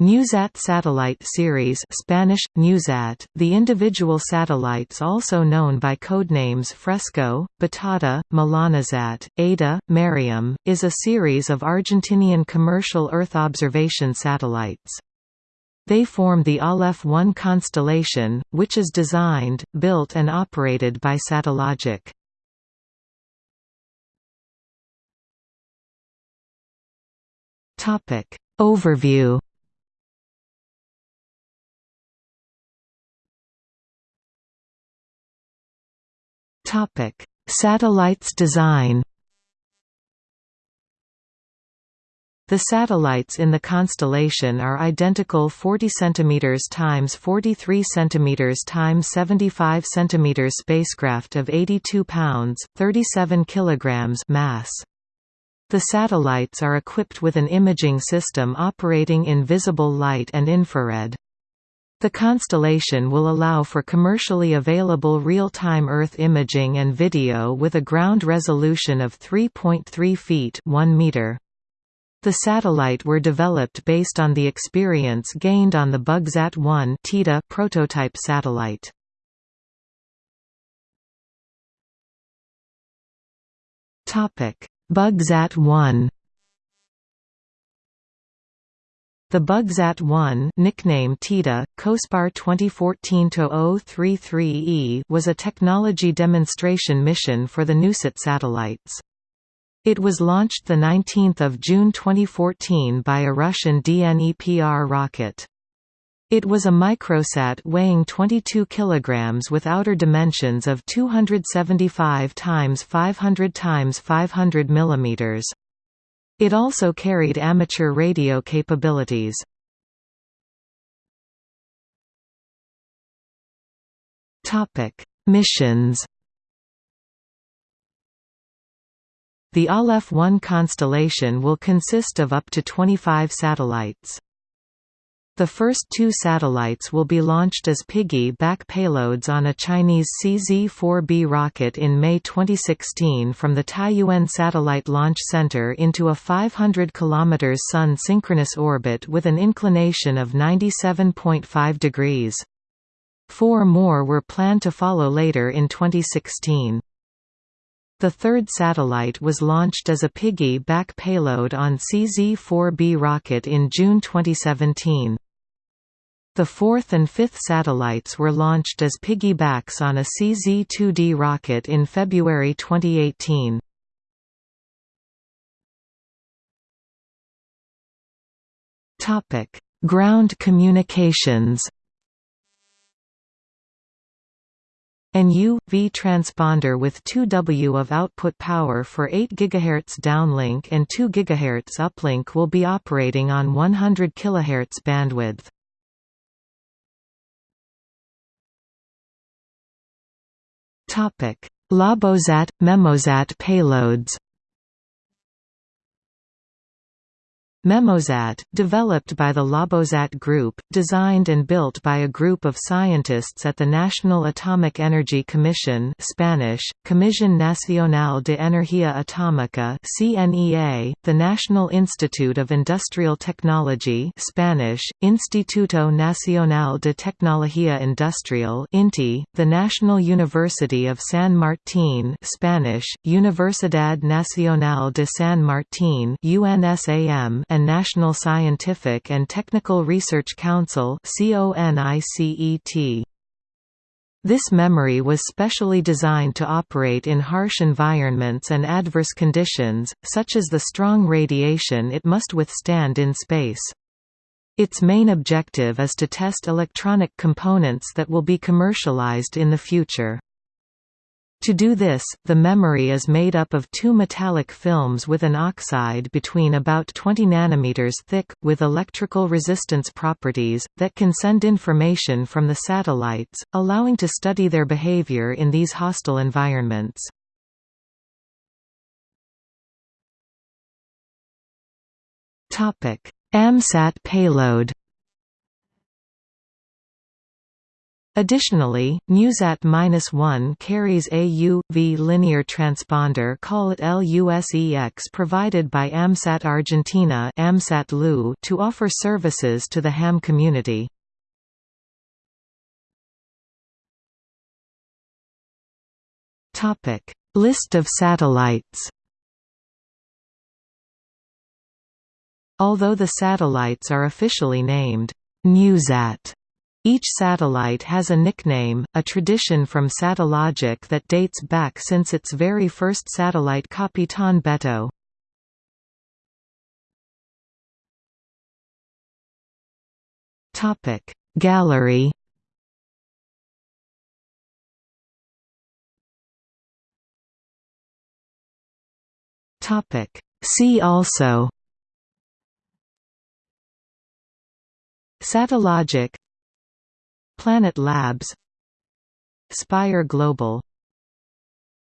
NewSat satellite series Spanish, NewSat, the individual satellites also known by codenames Fresco, Batata, Milanesat, Ada, Mariam, is a series of Argentinian commercial Earth observation satellites. They form the Aleph 1 constellation, which is designed, built and operated by Satellogic. Overview Topic: Satellites design. The satellites in the constellation are identical 40 cm times 43 cm times 75 cm spacecraft of 82 pounds, 37 kilograms mass. The satellites are equipped with an imaging system operating in visible light and infrared. The constellation will allow for commercially available real-time Earth imaging and video with a ground resolution of 3.3 feet 1 meter. The satellite were developed based on the experience gained on the BugSat-1 prototype satellite. BugSat-1 The BugSat-1 nickname TITA, COSPAR 2014-033E was a technology demonstration mission for the NewSat satellites. It was launched 19 June 2014 by a Russian DNEPR rocket. It was a microsat weighing 22 kilograms with outer dimensions of 275 times 500 times 500 mm. It also carried amateur radio capabilities. Missions. The Aleph 1 constellation will consist of up to 25 satellites. The first two satellites will be launched as piggy-back payloads on a Chinese CZ-4B rocket in May 2016 from the Taiyuan Satellite Launch Center into a 500 km Sun-synchronous orbit with an inclination of 97.5 degrees. Four more were planned to follow later in 2016. The third satellite was launched as a piggy-back payload on CZ-4B rocket in June 2017. The fourth and fifth satellites were launched as piggybacks on a CZ-2D rocket in February 2018. Ground communications An U-V transponder with 2 W of output power for 8 GHz downlink and 2 GHz uplink will be operating on 100 kHz bandwidth. Labosat – Memosat payloads Memosat, developed by the Labosat Group, designed and built by a group of scientists at the National Atomic Energy Commission Spanish, Comisión Nacional de Energía Atómica CNEA, the National Institute of Industrial Technology Spanish, Instituto Nacional de Tecnología Industrial INTI, the National University of San Martín Spanish, Universidad Nacional de San Martín UNSAM and National Scientific and Technical Research Council This memory was specially designed to operate in harsh environments and adverse conditions, such as the strong radiation it must withstand in space. Its main objective is to test electronic components that will be commercialized in the future. To do this, the memory is made up of two metallic films with an oxide between about 20 nanometers thick, with electrical resistance properties, that can send information from the satellites, allowing to study their behavior in these hostile environments. AMSAT payload Additionally, NewSat-1 carries a U-V linear transponder call it LUSEX provided by AMSAT Argentina AMSAT to offer services to the ham community. List of satellites Although the satellites are officially named NewSat each satellite has a nickname, a tradition from Satellogic that dates back since its very first satellite Capitan Beto. Gallery See also Satellogic Planet Labs. Spire Global